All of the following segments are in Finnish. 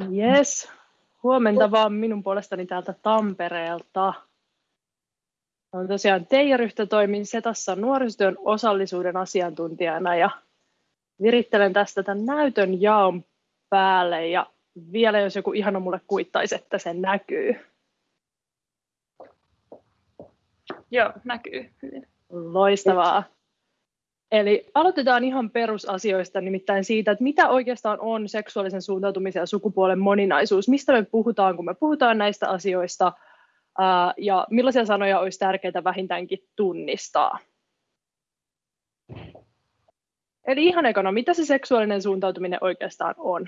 Yes, huomenta vaan minun puolestani täältä Tampereelta. Olen tosiaan Teija Ryhtä, toimin Setassa nuorisotyön osallisuuden asiantuntijana ja virittelen tästä tämän näytön jaon päälle ja vielä jos joku ihana mulle kuittaisi, että se näkyy. Joo, näkyy hyvin. Loistavaa. Eli aloitetaan ihan perusasioista, nimittäin siitä, että mitä oikeastaan on seksuaalisen suuntautumisen ja sukupuolen moninaisuus, mistä me puhutaan, kun me puhutaan näistä asioista, ja millaisia sanoja olisi tärkeää vähintäänkin tunnistaa. Eli ihan ekana, mitä se seksuaalinen suuntautuminen oikeastaan on?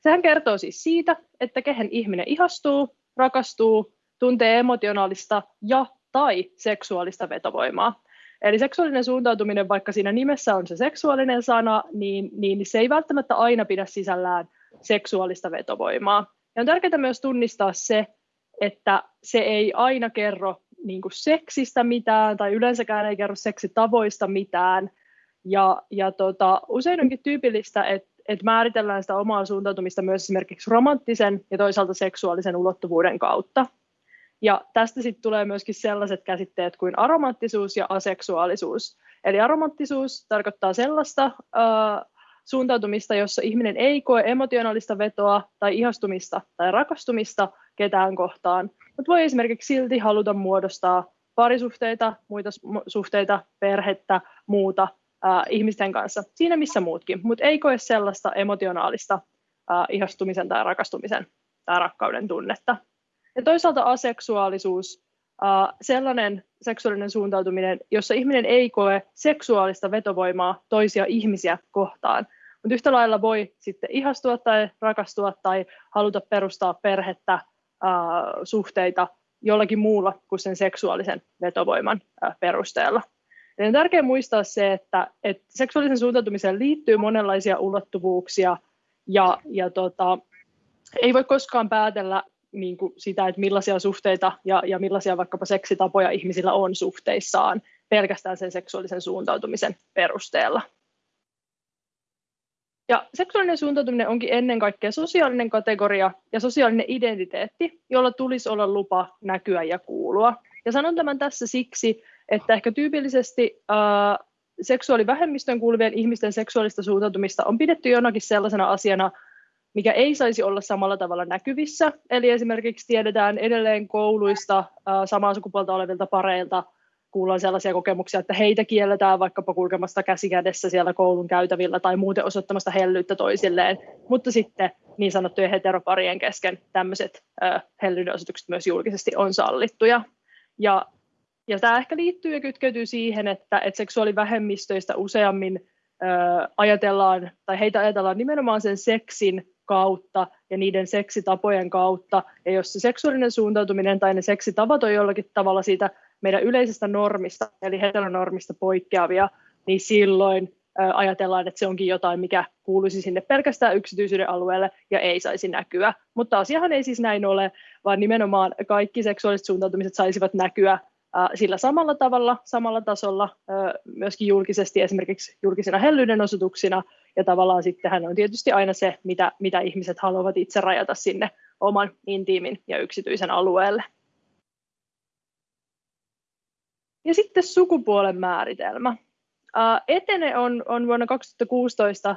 Sehän kertoo siis siitä, että kehen ihminen ihastuu, rakastuu, tuntee emotionaalista ja tai seksuaalista vetovoimaa. Eli seksuaalinen suuntautuminen, vaikka siinä nimessä on se seksuaalinen sana, niin, niin se ei välttämättä aina pidä sisällään seksuaalista vetovoimaa. Ja on tärkeää myös tunnistaa se, että se ei aina kerro niin kuin seksistä mitään tai yleensäkään ei kerro seksitavoista mitään. Ja, ja tota, usein onkin tyypillistä, että, että määritellään sitä omaa suuntautumista myös esimerkiksi romanttisen ja toisaalta seksuaalisen ulottuvuuden kautta. Ja tästä sitten tulee myöskin sellaiset käsitteet kuin aromanttisuus ja aseksuaalisuus. Eli aromanttisuus tarkoittaa sellaista äh, suuntautumista, jossa ihminen ei koe emotionaalista vetoa tai ihastumista tai rakastumista ketään kohtaan, mutta voi esimerkiksi silti haluta muodostaa parisuhteita, muita suhteita, perhettä, muuta äh, ihmisten kanssa, siinä missä muutkin, mutta ei koe sellaista emotionaalista äh, ihastumisen tai rakastumisen tai rakkauden tunnetta. Ja toisaalta aseksuaalisuus, sellainen seksuaalinen suuntautuminen, jossa ihminen ei koe seksuaalista vetovoimaa toisia ihmisiä kohtaan, mutta yhtä lailla voi sitten ihastua tai rakastua tai haluta perustaa perhettä, suhteita jollakin muulla kuin sen seksuaalisen vetovoiman perusteella. Eli on tärkeää muistaa se, että, että seksuaalisen suuntautumiseen liittyy monenlaisia ulottuvuuksia ja, ja tota, ei voi koskaan päätellä niin kuin sitä, että millaisia suhteita ja, ja millaisia vaikkapa seksitapoja ihmisillä on suhteissaan pelkästään sen seksuaalisen suuntautumisen perusteella. Ja seksuaalinen suuntautuminen onkin ennen kaikkea sosiaalinen kategoria ja sosiaalinen identiteetti, jolla tulisi olla lupa näkyä ja kuulua. Ja sanon tämän tässä siksi, että ehkä tyypillisesti äh, seksuaalivähemmistöön kuuluvien ihmisten seksuaalista suuntautumista on pidetty jonakin sellaisena asiana, mikä ei saisi olla samalla tavalla näkyvissä. Eli esimerkiksi tiedetään edelleen kouluista samaa sukupuolta olevilta pareilta, kuullaan sellaisia kokemuksia, että heitä kielletään vaikkapa kulkemasta käsikädessä siellä koulun käytävillä tai muuten osoittamasta hellyyttä toisilleen, mutta sitten niin sanottujen heteroparien kesken tämmöiset hellyyden osoitukset myös julkisesti on sallittuja. Ja, ja tämä ehkä liittyy ja kytkeytyy siihen, että, että seksuaalivähemmistöistä useammin ajatellaan, tai heitä ajatellaan nimenomaan sen seksin kautta ja niiden seksitapojen kautta. Ja jos se seksuaalinen suuntautuminen tai ne seksitavat on jollakin tavalla siitä meidän yleisestä normista, eli heteronormista poikkeavia, niin silloin ajatellaan, että se onkin jotain, mikä kuuluisi sinne pelkästään yksityisyyden alueelle ja ei saisi näkyä. Mutta asiahan ei siis näin ole, vaan nimenomaan kaikki seksuaaliset suuntautumiset saisivat näkyä sillä samalla tavalla, samalla tasolla, myöskin julkisesti esimerkiksi julkisina hellyyden osoituksina, ja tavallaan sittenhän on tietysti aina se, mitä, mitä ihmiset haluavat itse rajata sinne oman intiimin ja yksityisen alueelle. Ja sitten sukupuolen määritelmä. Etene on, on vuonna 2016,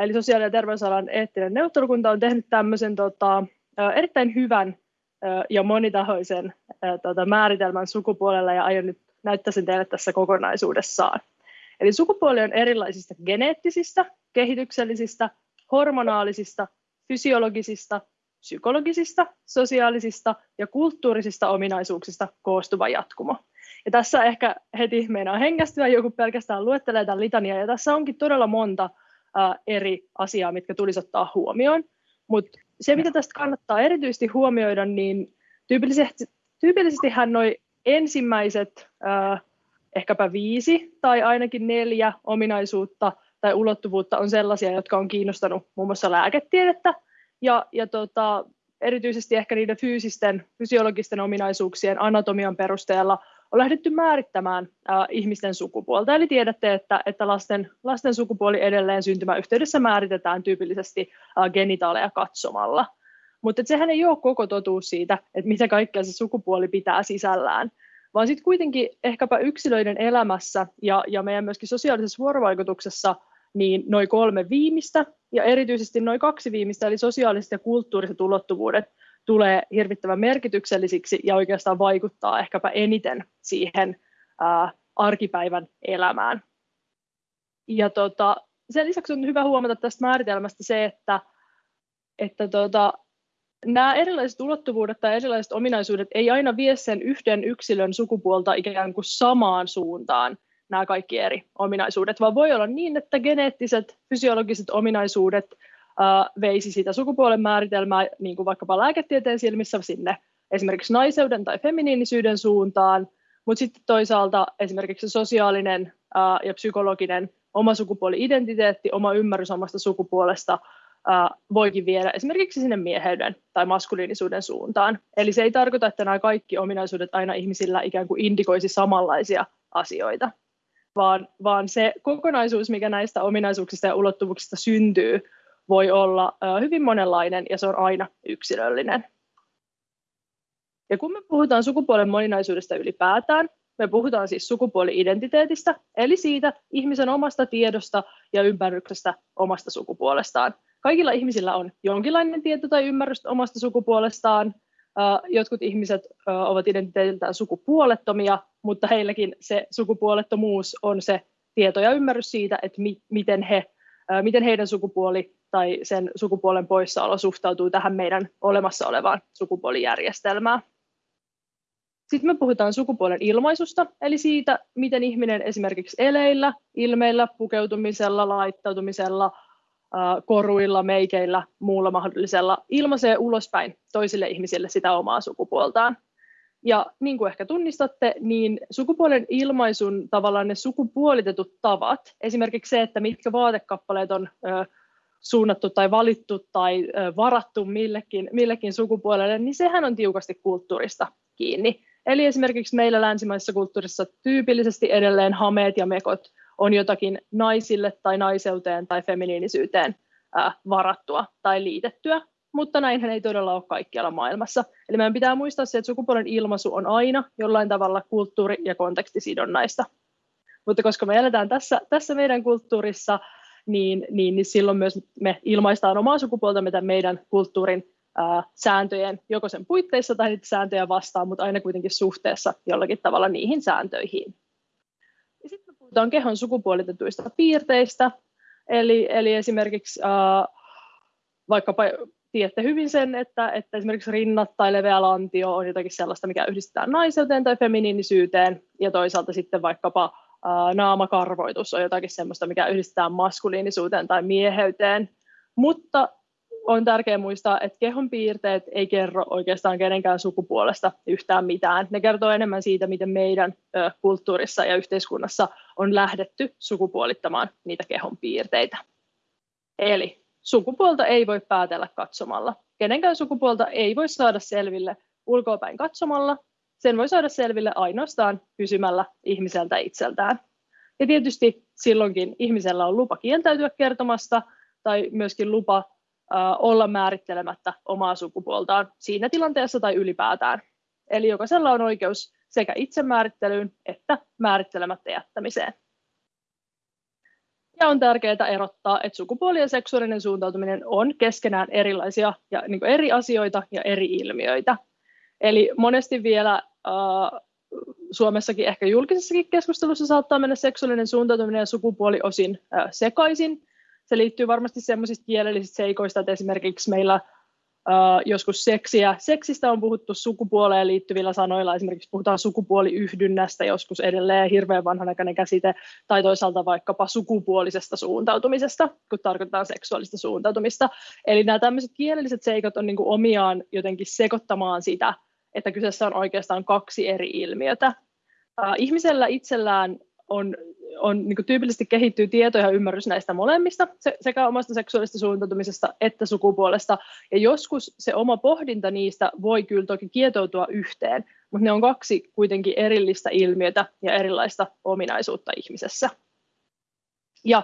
eli sosiaali- ja terveysalan eettinen neuvottelukunta on tehnyt tämmöisen tota, erittäin hyvän ja monitahoisen tota, määritelmän sukupuolella ja aion nyt näyttää sen teille tässä kokonaisuudessaan. Eli sukupuoli on erilaisista geneettisistä, kehityksellisistä, hormonaalisista, fysiologisista, psykologisista, sosiaalisista ja kulttuurisista ominaisuuksista koostuva jatkumo. Ja tässä ehkä heti meinaa hengästyä, joku pelkästään luettelee tämän litania, ja tässä onkin todella monta ää, eri asiaa, mitkä tulisi ottaa huomioon. Mutta se, mitä tästä kannattaa erityisesti huomioida, niin tyypillisesti, tyypillisesti hän noi ensimmäiset ää, ehkäpä viisi tai ainakin neljä ominaisuutta tai ulottuvuutta on sellaisia, jotka on kiinnostanut muun muassa lääketiedettä ja, ja tota, erityisesti ehkä niiden fyysisten, fysiologisten ominaisuuksien anatomian perusteella on lähdetty määrittämään äh, ihmisten sukupuolta. Eli tiedätte, että, että lasten, lasten sukupuoli edelleen syntymäyhteydessä määritetään tyypillisesti äh, genitaaleja katsomalla. Mutta sehän ei ole koko totuus siitä, että mitä kaikkea se sukupuoli pitää sisällään, vaan sitten kuitenkin ehkäpä yksilöiden elämässä ja, ja meidän myöskin sosiaalisessa vuorovaikutuksessa niin noin kolme viimeistä ja erityisesti noin kaksi viimeistä, eli sosiaaliset ja kulttuuriset ulottuvuudet, tulee hirvittävän merkityksellisiksi ja oikeastaan vaikuttaa ehkäpä eniten siihen ää, arkipäivän elämään. Ja tota, sen lisäksi on hyvä huomata tästä määritelmästä se, että, että tota, nämä erilaiset ulottuvuudet tai erilaiset ominaisuudet ei aina vie sen yhden yksilön sukupuolta ikään kuin samaan suuntaan nämä kaikki eri ominaisuudet, vaan voi olla niin, että geneettiset, fysiologiset ominaisuudet veisi sitä sukupuolen määritelmää niin kuin vaikkapa lääketieteen silmissä sinne esimerkiksi naiseuden tai feminiinisyyden suuntaan, mutta sitten toisaalta esimerkiksi sosiaalinen ja psykologinen oma sukupuoli-identiteetti, oma ymmärrys omasta sukupuolesta voikin viedä esimerkiksi sinne mieheyden tai maskuliinisuuden suuntaan. Eli se ei tarkoita, että nämä kaikki ominaisuudet aina ihmisillä ikään kuin indikoisi samanlaisia asioita, vaan, vaan se kokonaisuus, mikä näistä ominaisuuksista ja ulottuvuuksista syntyy, voi olla hyvin monenlainen ja se on aina yksilöllinen. Ja kun me puhutaan sukupuolen moninaisuudesta ylipäätään, me puhutaan siis sukupuoli-identiteetistä, eli siitä ihmisen omasta tiedosta ja ymmärryksestä omasta sukupuolestaan. Kaikilla ihmisillä on jonkinlainen tieto tai ymmärrys omasta sukupuolestaan. Jotkut ihmiset ovat identiteetiltään sukupuolettomia, mutta heilläkin se sukupuolettomuus on se tieto ja ymmärrys siitä, että miten, he, miten heidän sukupuoli tai sen sukupuolen poissaolo suhtautuu tähän meidän olemassa olevaan sukupuolijärjestelmään. Sitten me puhutaan sukupuolen ilmaisusta, eli siitä, miten ihminen esimerkiksi eleillä, ilmeillä, pukeutumisella, laittautumisella, koruilla, meikeillä, muulla mahdollisella ilmaisee ulospäin toisille ihmisille sitä omaa sukupuoltaan. Ja niin kuin ehkä tunnistatte, niin sukupuolen ilmaisun tavallaan ne sukupuolitetut tavat, esimerkiksi se, että mitkä vaatekappaleet on suunnattu tai valittu tai varattu millekin, millekin sukupuolelle, niin sehän on tiukasti kulttuurista kiinni. Eli esimerkiksi meillä länsimaisessa kulttuurissa tyypillisesti edelleen hameet ja mekot on jotakin naisille tai naiseuteen tai feminiinisyyteen varattua tai liitettyä, mutta näinhän ei todella ole kaikkialla maailmassa. Eli meidän pitää muistaa se, että sukupuolen ilmaisu on aina jollain tavalla kulttuuri- ja kontekstisidonnaista. Mutta koska me eletään tässä, tässä meidän kulttuurissa, niin, niin, niin silloin myös me ilmaistaan omaa sukupuoltamme tämän meidän kulttuurin ää, sääntöjen, joko sen puitteissa tai niitä sääntöjä vastaan, mutta aina kuitenkin suhteessa jollakin tavalla niihin sääntöihin. Puhutaan kehon sukupuolitetuista piirteistä, eli, eli esimerkiksi ää, vaikkapa tiedätte hyvin sen, että, että esimerkiksi rinnat tai leveä lantio on jotakin sellaista, mikä yhdistetään naiseuteen tai feminiinisyyteen, ja toisaalta sitten vaikkapa naamakarvoitus on jotakin sellaista, mikä yhdistetään maskuliinisuuteen tai mieheyteen. Mutta on tärkeää muistaa, että kehon piirteet ei kerro oikeastaan kenenkään sukupuolesta yhtään mitään. Ne kertoo enemmän siitä, miten meidän kulttuurissa ja yhteiskunnassa on lähdetty sukupuolittamaan niitä kehon piirteitä. Eli sukupuolta ei voi päätellä katsomalla. Kenenkään sukupuolta ei voi saada selville ulkoapäin katsomalla, sen voi saada selville ainoastaan kysymällä ihmiseltä itseltään. Ja tietysti silloinkin ihmisellä on lupa kieltäytyä kertomasta tai myöskin lupa olla määrittelemättä omaa sukupuoltaan siinä tilanteessa tai ylipäätään. Eli jokaisella on oikeus sekä itsemäärittelyyn että määrittelemättä jättämiseen. Ja on tärkeää erottaa, että sukupuoli ja seksuaalinen suuntautuminen on keskenään erilaisia ja niin eri asioita ja eri ilmiöitä. Eli monesti vielä äh, Suomessakin ehkä julkisessakin keskustelussa saattaa mennä seksuaalinen suuntautuminen ja sukupuoli osin äh, sekaisin. Se liittyy varmasti sellaisista kielellisistä seikoista, että esimerkiksi meillä Uh, joskus seksiä. Seksistä on puhuttu sukupuoleen liittyvillä sanoilla, esimerkiksi puhutaan sukupuoliyhdynnästä, joskus edelleen hirveän vanhanaikainen käsite, tai toisaalta vaikkapa sukupuolisesta suuntautumisesta, kun tarkoitetaan seksuaalista suuntautumista. Eli nämä tämmöiset kielelliset seikat on niin kuin omiaan jotenkin sekoittamaan sitä, että kyseessä on oikeastaan kaksi eri ilmiötä. Ihmisellä itsellään on, on niin tyypillisesti kehittyy tieto ja ymmärrys näistä molemmista, se, sekä omasta seksuaalista suuntautumisesta että sukupuolesta. Ja joskus se oma pohdinta niistä voi kyllä toki kietoutua yhteen, mutta ne on kaksi kuitenkin erillistä ilmiötä ja erilaista ominaisuutta ihmisessä. Ja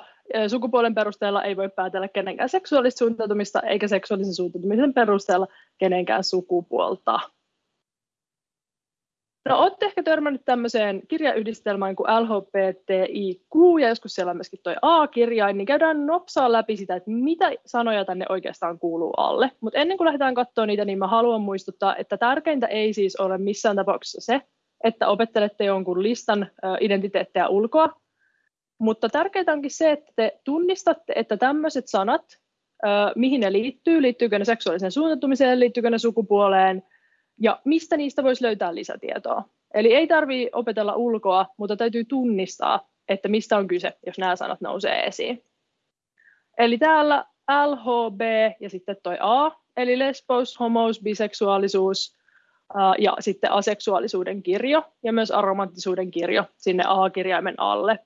sukupuolen perusteella ei voi päätellä kenenkään seksuaalista suuntautumista eikä seksuaalisen suuntautumisen perusteella kenenkään sukupuolta. No, olette ehkä törmännyt tämmöiseen kirjayhdistelmään kuin LHBTIQ ja joskus siellä on myöskin tuo A-kirjain, niin käydään nopsaa läpi sitä, että mitä sanoja tänne oikeastaan kuuluu alle. Mutta ennen kuin lähdetään katsoa niitä, niin mä haluan muistuttaa, että tärkeintä ei siis ole missään tapauksessa se, että opettelette jonkun listan identiteettejä ulkoa, mutta tärkeintä onkin se, että te tunnistatte, että tämmöiset sanat, mihin ne liittyy, liittyykö ne seksuaaliseen suuntautumiseen, liittyykö ne sukupuoleen, ja mistä niistä voisi löytää lisätietoa. Eli ei tarvitse opetella ulkoa, mutta täytyy tunnistaa, että mistä on kyse, jos nämä sanat nousee esiin. Eli täällä LHB ja sitten toi A, eli lesbos, homous, biseksuaalisuus ja sitten aseksuaalisuuden kirjo ja myös aromanttisuuden kirjo sinne A-kirjaimen alle.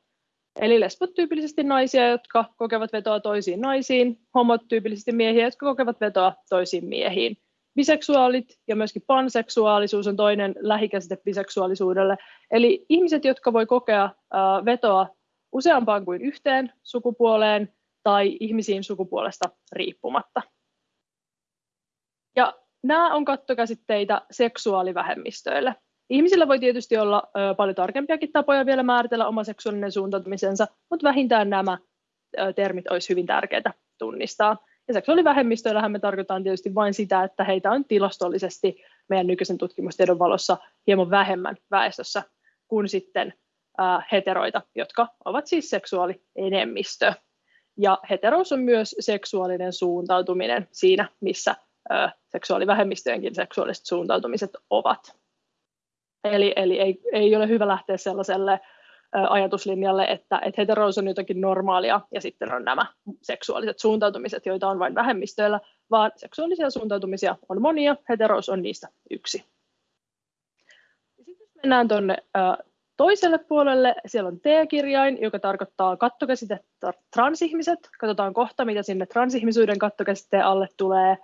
Eli lesbot tyypillisesti naisia, jotka kokevat vetoa toisiin naisiin, homot tyypillisesti miehiä, jotka kokevat vetoa toisiin miehiin. Biseksuaalit ja myöskin panseksuaalisuus on toinen lähikäsite biseksuaalisuudelle. Eli ihmiset, jotka voi kokea vetoa useampaan kuin yhteen sukupuoleen tai ihmisiin sukupuolesta riippumatta. Ja nämä on kattokäsitteitä seksuaalivähemmistöille. Ihmisillä voi tietysti olla paljon tarkempiakin tapoja vielä määritellä oma seksuaalinen suuntautumisensa, mutta vähintään nämä termit olisi hyvin tärkeää tunnistaa. Ja seksuaalivähemmistöillähän me tarkoitaan tietysti vain sitä, että heitä on tilastollisesti meidän nykyisen tutkimustiedon valossa hieman vähemmän väestössä kuin sitten heteroita, jotka ovat siis seksuaalienemmistö. Ja heterous on myös seksuaalinen suuntautuminen siinä, missä seksuaalivähemmistöjenkin seksuaaliset suuntautumiset ovat. Eli, eli ei, ei ole hyvä lähteä sellaiselle ajatuslinjalle, että, että heterous on jotakin normaalia ja sitten on nämä seksuaaliset suuntautumiset, joita on vain vähemmistöillä, vaan seksuaalisia suuntautumisia on monia, heterous on niistä yksi. Sitten mennään tuonne toiselle puolelle, siellä on T-kirjain, joka tarkoittaa kattokäsitettä transihmiset. Katsotaan kohta, mitä sinne transihmisyyden kattokäsitteen alle tulee.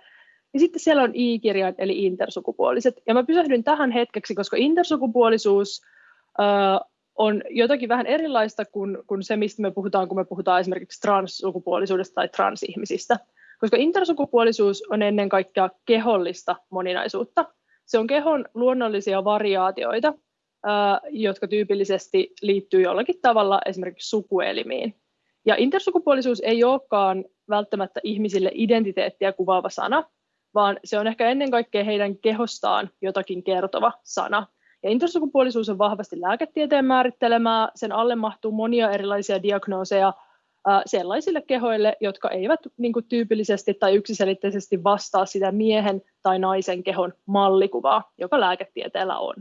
Ja sitten siellä on I-kirjain, eli intersukupuoliset. Ja mä pysähdyn tähän hetkeksi, koska intersukupuolisuus on jotakin vähän erilaista kuin, kuin se, mistä me puhutaan, kun me puhutaan esimerkiksi transsukupuolisuudesta tai transihmisistä. Koska intersukupuolisuus on ennen kaikkea kehollista moninaisuutta. Se on kehon luonnollisia variaatioita, jotka tyypillisesti liittyy jollakin tavalla esimerkiksi sukuelimiin. Ja intersukupuolisuus ei olekaan välttämättä ihmisille identiteettiä kuvaava sana, vaan se on ehkä ennen kaikkea heidän kehostaan jotakin kertova sana. Ja intersukupuolisuus on vahvasti lääketieteen määrittelemää, sen alle mahtuu monia erilaisia diagnooseja sellaisille kehoille, jotka eivät niin kuin tyypillisesti tai yksiselitteisesti vastaa sitä miehen tai naisen kehon mallikuvaa, joka lääketieteellä on.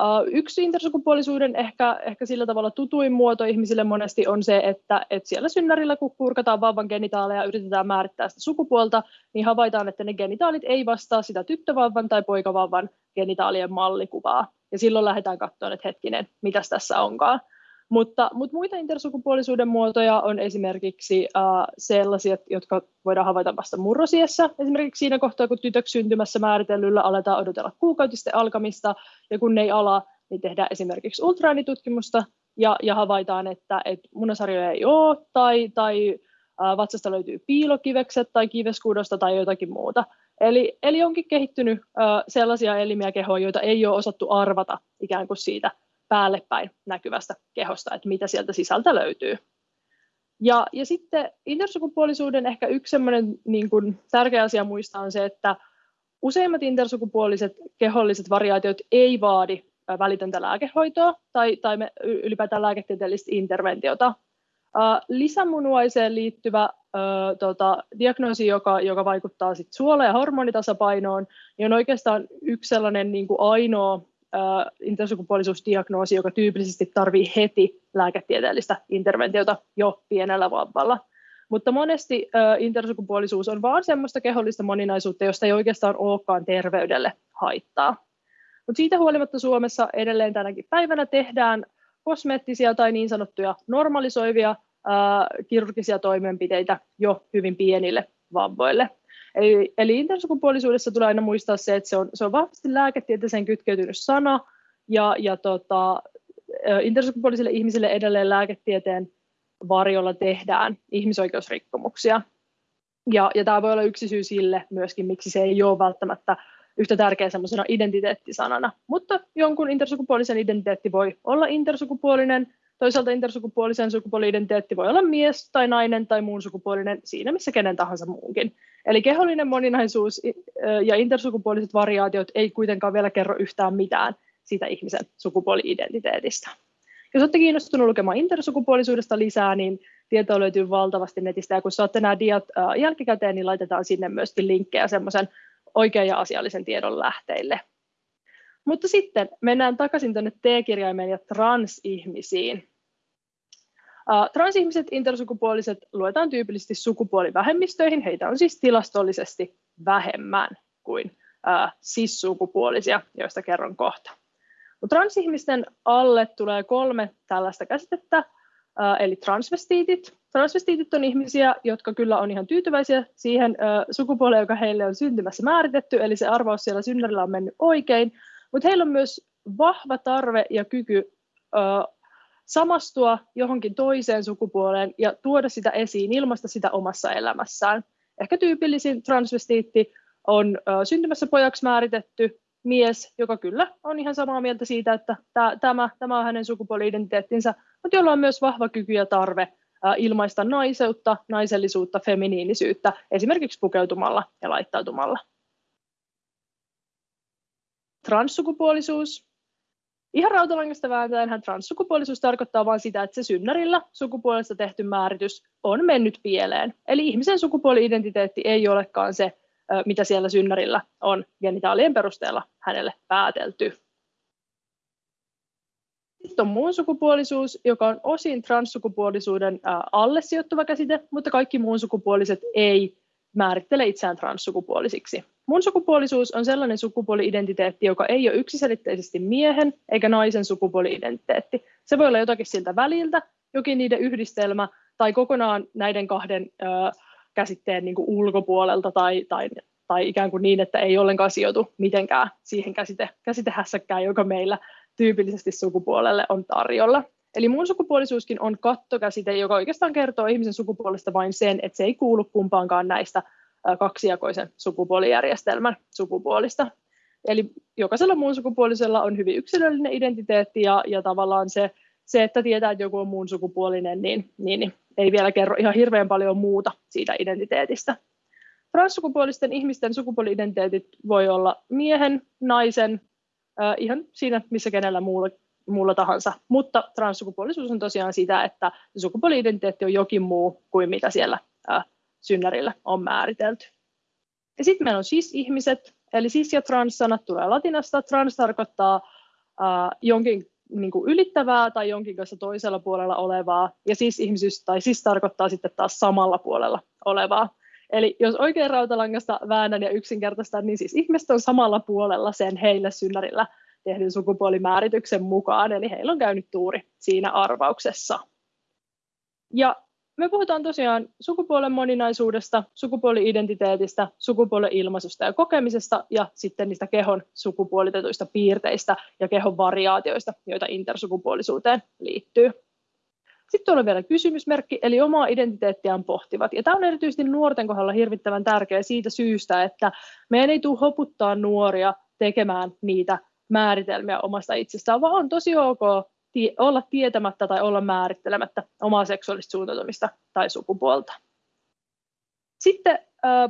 Uh, yksi intersukupuolisuuden ehkä, ehkä sillä tavalla tutuin muoto ihmisille monesti on se, että, että siellä synnärillä kun kurkataan vauvan genitaaleja ja yritetään määrittää sitä sukupuolta, niin havaitaan, että ne genitaalit ei vastaa sitä tyttövauvan tai poikavauvan genitaalien mallikuvaa. Ja silloin lähdetään katsomaan, että hetkinen, mitäs tässä onkaan. Mutta, mutta muita intersukupuolisuuden muotoja on esimerkiksi uh, sellaisia, jotka voidaan havaita vasta murrosiessä. Esimerkiksi siinä kohtaa, kun tytöksi syntymässä määritellyllä aletaan odotella kuukautisten alkamista, ja kun ne ei ala, niin tehdään esimerkiksi ultraäänitutkimusta, ja, ja havaitaan, että, että munasarjoja ei ole, tai, tai uh, vatsasta löytyy piilokivekset tai kiveskuudosta tai jotakin muuta. Eli, eli onkin kehittynyt uh, sellaisia elimiä kehoja, joita ei ole osattu arvata ikään kuin siitä päälle päin näkyvästä kehosta, että mitä sieltä sisältä löytyy. Ja, ja sitten intersukupuolisuuden ehkä yksi niin kuin tärkeä asia muistaa on se, että useimmat intersukupuoliset keholliset variaatiot ei vaadi välitöntä lääkehoitoa tai, tai ylipäätään lääketieteellistä interventiota. Lisämunuaiseen liittyvä uh, tota, diagnoosi, joka, joka vaikuttaa sit suola- ja hormonitasapainoon, niin on oikeastaan yksi sellainen niin kuin ainoa intersukupuolisuusdiagnoosi, joka tyypillisesti tarvii heti lääketieteellistä interventiota jo pienellä vauvalla. Mutta monesti intersukupuolisuus on vain semmoista kehollista moninaisuutta, josta ei oikeastaan olekaan terveydelle haittaa. Mutta siitä huolimatta Suomessa edelleen tänäkin päivänä tehdään kosmeettisia tai niin sanottuja normalisoivia kirurgisia toimenpiteitä jo hyvin pienille vamvoille. Eli, eli intersukupuolisuudessa tulee aina muistaa se, että se on, se on vahvasti lääketieteeseen kytkeytynyt sana, ja, ja tota, intersukupuolisille ihmisille edelleen lääketieteen varjolla tehdään ihmisoikeusrikkomuksia. Ja, ja tämä voi olla yksi syy sille myöskin, miksi se ei ole välttämättä yhtä tärkeä semmoisena identiteettisanana. Mutta jonkun intersukupuolisen identiteetti voi olla intersukupuolinen, toisaalta intersukupuolisen sukupuoli-identiteetti voi olla mies tai nainen tai muun sukupuolinen siinä missä kenen tahansa muunkin. Eli kehollinen moninaisuus ja intersukupuoliset variaatiot ei kuitenkaan vielä kerro yhtään mitään siitä ihmisen sukupuoli-identiteetistä. Jos olette kiinnostunut lukemaan intersukupuolisuudesta lisää, niin tietoa löytyy valtavasti netistä, ja kun saatte nämä diat jälkikäteen, niin laitetaan sinne myöskin linkkejä semmoisen oikean ja asiallisen tiedon lähteille. Mutta sitten mennään takaisin tuonne T-kirjaimeen ja transihmisiin. Transihmiset intersukupuoliset luetaan tyypillisesti sukupuolivähemmistöihin. Heitä on siis tilastollisesti vähemmän kuin cis-sukupuolisia, joista kerron kohta. Transihmisten alle tulee kolme tällaista käsitettä, eli transvestiitit. Transvestiitit on ihmisiä, jotka kyllä on ihan tyytyväisiä siihen sukupuoleen, joka heille on syntymässä määritetty, eli se arvaus siellä synnärillä on mennyt oikein, mutta heillä on myös vahva tarve ja kyky samastua johonkin toiseen sukupuoleen ja tuoda sitä esiin, ilmaista sitä omassa elämässään. Ehkä tyypillisin transvestiitti on syntymässä pojaksi määritetty mies, joka kyllä on ihan samaa mieltä siitä, että tämä, tämä on hänen sukupuoli-identiteettinsä, mutta jolla on myös vahva kyky ja tarve ilmaista naiseutta, naisellisuutta, feminiinisyyttä, esimerkiksi pukeutumalla ja laittautumalla. Transsukupuolisuus. Ihan rautalangasta vääntäen transsukupuolisuus tarkoittaa vain sitä, että se synnärillä sukupuolesta tehty määritys on mennyt pieleen. Eli ihmisen sukupuoli-identiteetti ei olekaan se, mitä siellä synnärillä on genitaalien perusteella hänelle päätelty. Sitten on muun sukupuolisuus, joka on osin transsukupuolisuuden alle sijoittuva käsite, mutta kaikki muun sukupuoliset ei määrittele itseään transsukupuolisiksi. Mun sukupuolisuus on sellainen sukupuoli-identiteetti, joka ei ole yksiselitteisesti miehen eikä naisen sukupuoli-identiteetti. Se voi olla jotakin siltä väliltä, jokin niiden yhdistelmä tai kokonaan näiden kahden ö, käsitteen niin kuin ulkopuolelta tai, tai, tai ikään kuin niin, että ei ollenkaan sijoitu mitenkään siihen käsite, käsitehässäkään, joka meillä tyypillisesti sukupuolelle on tarjolla. Eli muun sukupuolisuuskin on kattokäsite, joka oikeastaan kertoo ihmisen sukupuolesta vain sen, että se ei kuulu kumpaankaan näistä kaksijakoisen sukupuolijärjestelmän sukupuolista. Eli jokaisella muun sukupuolisella on hyvin yksilöllinen identiteetti ja, ja tavallaan se, se, että tietää, että joku on muun sukupuolinen, niin, niin, niin ei vielä kerro ihan hirveän paljon muuta siitä identiteetistä. Transsukupuolisten ihmisten sukupuoli-identiteetit voi olla miehen, naisen, äh, ihan siinä missä kenellä muulla, muulla tahansa, mutta transsukupuolisuus on tosiaan sitä, että sukupuoli-identiteetti on jokin muu kuin mitä siellä äh, synnärillä on määritelty. Ja sitten meillä on cis-ihmiset, eli cis- ja trans-sanat tulee latinasta. Trans tarkoittaa äh, jonkin niin kuin ylittävää tai jonkin kanssa toisella puolella olevaa, ja cis-ihmisyys tai cis tarkoittaa sitten taas samalla puolella olevaa. Eli jos oikein rautalangasta väännän ja yksinkertaistan, niin siis ihmiset on samalla puolella sen heille synnärillä tehdyn sukupuolimäärityksen mukaan, eli heillä on käynyt tuuri siinä arvauksessa. Ja me puhutaan tosiaan sukupuolen moninaisuudesta, sukupuoli-identiteetistä, sukupuolen ilmaisusta ja kokemisesta ja sitten niistä kehon sukupuolitetuista piirteistä ja kehon variaatioista, joita intersukupuolisuuteen liittyy. Sitten on vielä kysymysmerkki, eli omaa identiteettiään pohtivat. Ja tämä on erityisesti nuorten kohdalla hirvittävän tärkeä siitä syystä, että meidän ei tule hoputtaa nuoria tekemään niitä määritelmiä omasta itsestään, vaan on tosi ok olla tietämättä tai olla määrittelemättä omaa seksuaalista suuntautumista tai sukupuolta. Sitten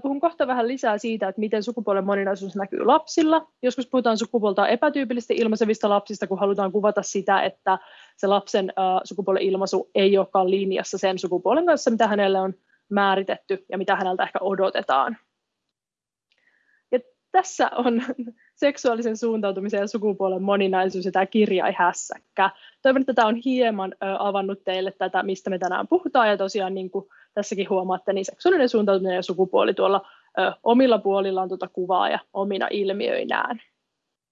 puhun kohta vähän lisää siitä, että miten sukupuolen moninaisuus näkyy lapsilla. Joskus puhutaan sukupuolta epätyypillisesti ilmaisevista lapsista, kun halutaan kuvata sitä, että se lapsen sukupuolen ilmaisu ei olekaan linjassa sen sukupuolen kanssa, mitä hänelle on määritetty ja mitä häneltä ehkä odotetaan. Ja tässä on seksuaalisen suuntautumisen ja sukupuolen moninaisuus ja tämä kirjaihässäkkä. Toivon, että tämä on hieman avannut teille tätä, mistä me tänään puhutaan ja tosiaan niin kuin tässäkin huomaatte, niin seksuaalinen suuntautuminen ja sukupuoli tuolla ö, omilla puolillaan tuota kuvaa ja omina ilmiöinään.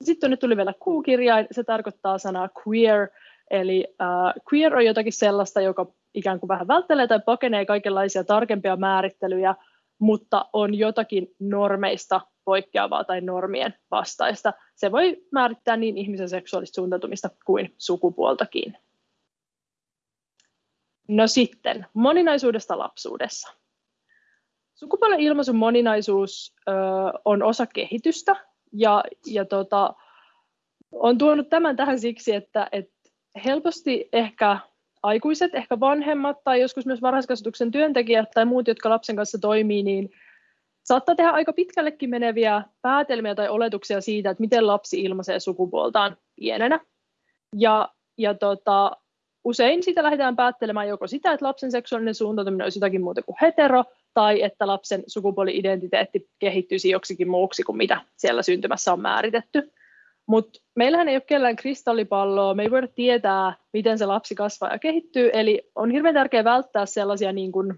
Sitten nyt tuli vielä Q-kirjain, se tarkoittaa sanaa queer, eli äh, queer on jotakin sellaista, joka ikään kuin vähän välttelee tai pakenee kaikenlaisia tarkempia määrittelyjä mutta on jotakin normeista poikkeavaa tai normien vastaista. Se voi määrittää niin ihmisen seksuaalista suuntautumista kuin sukupuoltakin. No sitten, moninaisuudesta lapsuudessa. Sukupuolen ilmaisun moninaisuus ö, on osa kehitystä ja, ja tota, on tuonut tämän tähän siksi, että, että helposti ehkä aikuiset, ehkä vanhemmat tai joskus myös varhaiskasvatuksen työntekijät tai muut, jotka lapsen kanssa toimii, niin saattaa tehdä aika pitkällekin meneviä päätelmiä tai oletuksia siitä, että miten lapsi ilmaisee sukupuoltaan pienenä. Ja, ja tota, usein sitä lähdetään päättelemään joko sitä, että lapsen seksuaalinen suuntautuminen olisi jotakin muuta kuin hetero, tai että lapsen sukupuoli-identiteetti kehittyisi joksikin muuksi kuin mitä siellä syntymässä on määritetty. Mutta meillähän ei ole kellään kristallipalloa, me ei voida tietää, miten se lapsi kasvaa ja kehittyy, eli on hirveän tärkeää välttää sellaisia niin kuin, ö,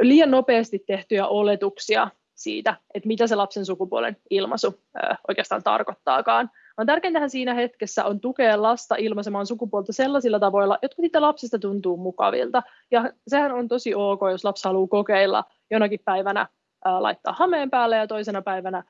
liian nopeasti tehtyjä oletuksia siitä, että mitä se lapsen sukupuolen ilmaisu oikeastaan tarkoittaakaan. On tärkeintähän siinä hetkessä on tukea lasta ilmaisemaan sukupuolta sellaisilla tavoilla, jotka siitä lapsesta tuntuu mukavilta. Ja sehän on tosi ok, jos lapsi haluaa kokeilla jonakin päivänä laittaa hameen päälle ja toisena päivänä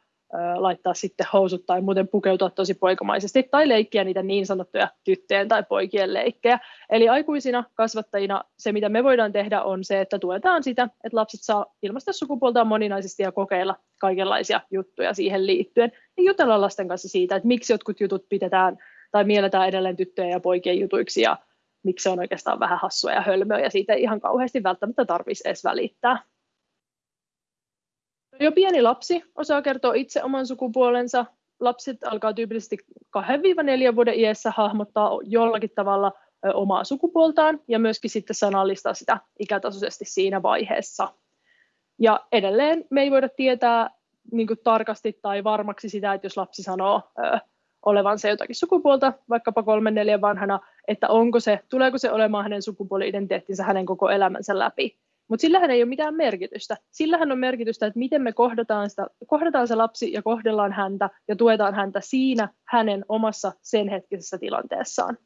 laittaa sitten housut tai muuten pukeutua tosi poikamaisesti tai leikkiä niitä niin sanottuja tyttöjen tai poikien leikkejä. Eli aikuisina kasvattajina se, mitä me voidaan tehdä, on se, että tuetaan sitä, että lapset saa ilmaista sukupuoltaan moninaisesti ja kokeilla kaikenlaisia juttuja siihen liittyen. Ja jutella lasten kanssa siitä, että miksi jotkut jutut pidetään tai mielletään edelleen tyttöjen ja poikien jutuiksi ja miksi se on oikeastaan vähän hassua ja hölmöä ja siitä ei ihan kauheasti välttämättä tarvitsisi edes välittää. Jo pieni lapsi osaa kertoa itse oman sukupuolensa. Lapset alkaa tyypillisesti 2-4 vuoden iässä hahmottaa jollakin tavalla omaa sukupuoltaan ja myöskin sitten sanallistaa sitä ikätasoisesti siinä vaiheessa. Ja edelleen me ei voida tietää niin tarkasti tai varmaksi sitä, että jos lapsi sanoo ö, olevansa jotakin sukupuolta, vaikkapa kolmen neljän vanhana, että onko se, tuleeko se olemaan hänen sukupuoli-identiteettinsä hänen koko elämänsä läpi. Mutta sillähän ei ole mitään merkitystä. Sillähän on merkitystä, että miten me kohdataan, sitä, kohdataan se lapsi ja kohdellaan häntä ja tuetaan häntä siinä hänen omassa sen hetkisessä tilanteessaan.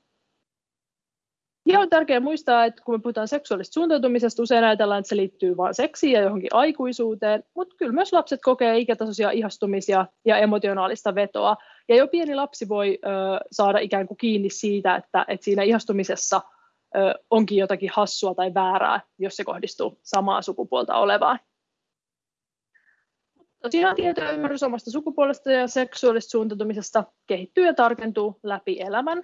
Ja on tärkeää muistaa, että kun me puhutaan seksuaalista suuntautumisesta, usein ajatellaan, että se liittyy vain seksiin ja johonkin aikuisuuteen, mutta kyllä myös lapset kokee ikätasoisia ihastumisia ja emotionaalista vetoa. Ja jo pieni lapsi voi ö, saada ikään kuin kiinni siitä, että, että siinä ihastumisessa – onkin jotakin hassua tai väärää, jos se kohdistuu samaa sukupuolta olevaan. Tosiaan tietoymmärrys omasta sukupuolesta ja seksuaalista suuntautumisesta kehittyy ja tarkentuu läpi elämän.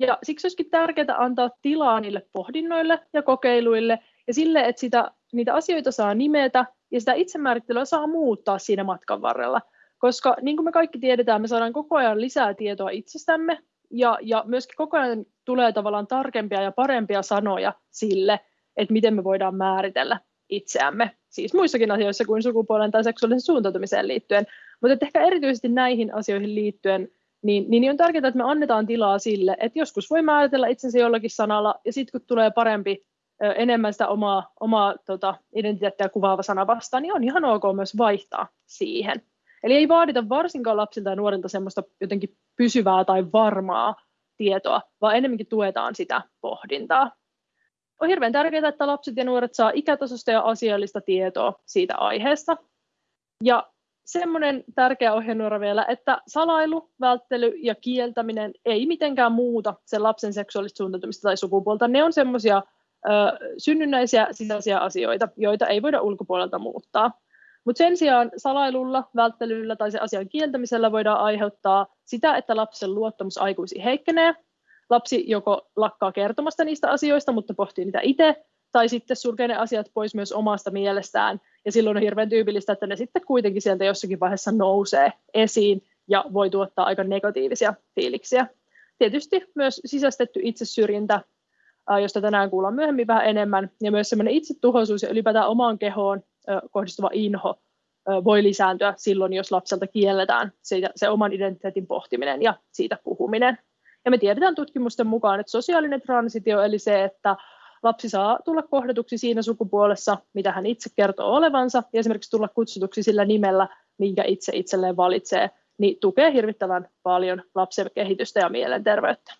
Ja siksi olisikin tärkeää antaa tilaa niille pohdinnoille ja kokeiluille ja sille, että sitä, niitä asioita saa nimetä ja sitä itsemäärittelyä saa muuttaa siinä matkan varrella. Koska niin kuin me kaikki tiedetään, me saadaan koko ajan lisää tietoa itsestämme ja, ja myöskin koko ajan tulee tavallaan tarkempia ja parempia sanoja sille, että miten me voidaan määritellä itseämme, siis muissakin asioissa kuin sukupuolen tai seksuaalisen suuntautumiseen liittyen. Mutta ehkä erityisesti näihin asioihin liittyen, niin, niin on tärkeää, että me annetaan tilaa sille, että joskus voi määritellä itsensä jollakin sanalla, ja sitten kun tulee parempi, enemmän sitä omaa, omaa tota, identiteettiä kuvaava sana vastaan, niin on ihan ok myös vaihtaa siihen. Eli ei vaadita varsinkaan lapsilta ja nuorilta semmoista jotenkin pysyvää tai varmaa tietoa, vaan enemmänkin tuetaan sitä pohdintaa. On hirveän tärkeää, että lapset ja nuoret saa ikätasosta ja asiallista tietoa siitä aiheesta. Ja semmoinen tärkeä ohjenuora vielä, että salailu, välttely ja kieltäminen ei mitenkään muuta sen lapsen seksuaalista suuntautumista tai sukupuolta. Ne on semmoisia synnynnäisiä sisäisiä asioita, joita ei voida ulkopuolelta muuttaa. Mutta sen sijaan salailulla, välttelyllä tai se asian kieltämisellä voidaan aiheuttaa sitä, että lapsen luottamus aikuisiin heikkenee. Lapsi joko lakkaa kertomasta niistä asioista, mutta pohtii niitä itse, tai sitten sulkee ne asiat pois myös omasta mielestään. Ja silloin on hirveän tyypillistä, että ne sitten kuitenkin sieltä jossakin vaiheessa nousee esiin ja voi tuottaa aika negatiivisia fiiliksiä. Tietysti myös sisäistetty itsesyrjintä, josta tänään kuullaan myöhemmin vähän enemmän, ja myös semmoinen itsetuhoisuus ja ylipäätään omaan kehoon kohdistuva inho voi lisääntyä silloin, jos lapselta kielletään siitä, se oman identiteetin pohtiminen ja siitä puhuminen. Ja me tiedetään tutkimusten mukaan, että sosiaalinen transitio, eli se, että lapsi saa tulla kohdatuksi siinä sukupuolessa, mitä hän itse kertoo olevansa, ja esimerkiksi tulla kutsutuksi sillä nimellä, minkä itse itselleen valitsee, niin tukee hirvittävän paljon lapsen kehitystä ja mielenterveyttä.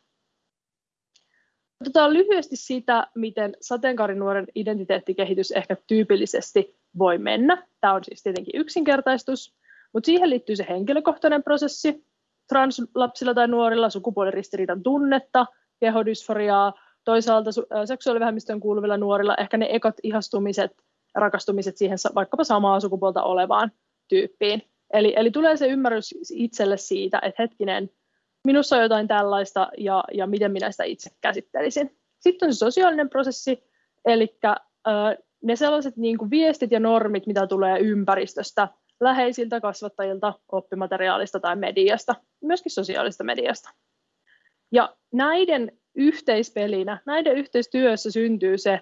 Otetaan lyhyesti sitä, miten sateenkaarinuoren identiteettikehitys ehkä tyypillisesti voi mennä. Tämä on siis tietenkin yksinkertaistus, mutta siihen liittyy se henkilökohtainen prosessi. Translapsilla tai nuorilla sukupuoliristiriidan tunnetta, kehodysforiaa, toisaalta seksuaalivähemmistöön kuuluvilla nuorilla ehkä ne ekat ihastumiset, rakastumiset siihen vaikkapa samaa sukupuolta olevaan tyyppiin. Eli, eli tulee se ymmärrys itselle siitä, että hetkinen, minussa on jotain tällaista ja, ja miten minä sitä itse käsittelisin. Sitten on se sosiaalinen prosessi, eli äh, ne sellaiset niin kuin viestit ja normit, mitä tulee ympäristöstä, läheisiltä kasvattajilta, oppimateriaalista tai mediasta, myöskin sosiaalista mediasta. Ja näiden yhteispelinä, näiden yhteistyössä syntyy se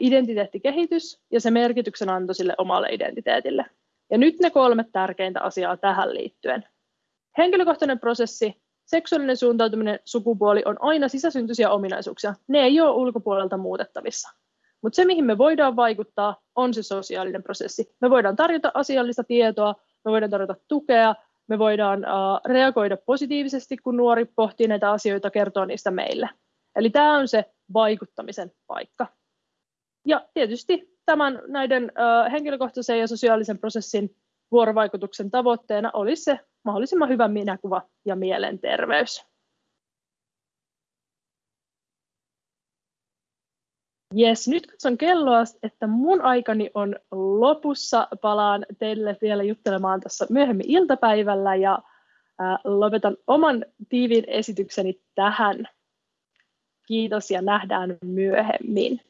identiteettikehitys ja se merkityksen anto sille omalle identiteetille. Ja nyt ne kolme tärkeintä asiaa tähän liittyen. Henkilökohtainen prosessi, seksuaalinen suuntautuminen, sukupuoli on aina sisäsyntyisiä ominaisuuksia. Ne ei ole ulkopuolelta muutettavissa. Mutta se, mihin me voidaan vaikuttaa, on se sosiaalinen prosessi. Me voidaan tarjota asiallista tietoa, me voidaan tarjota tukea, me voidaan uh, reagoida positiivisesti, kun nuori pohtii näitä asioita, kertoo niistä meille. Eli tämä on se vaikuttamisen paikka. Ja tietysti tämän näiden uh, henkilökohtaisen ja sosiaalisen prosessin vuorovaikutuksen tavoitteena olisi se mahdollisimman hyvä minäkuva ja mielenterveys. Jes, nyt katson kelloa, että mun aikani on lopussa. Palaan teille vielä juttelemaan tässä myöhemmin iltapäivällä ja lopetan oman tiivin esitykseni tähän. Kiitos ja nähdään myöhemmin.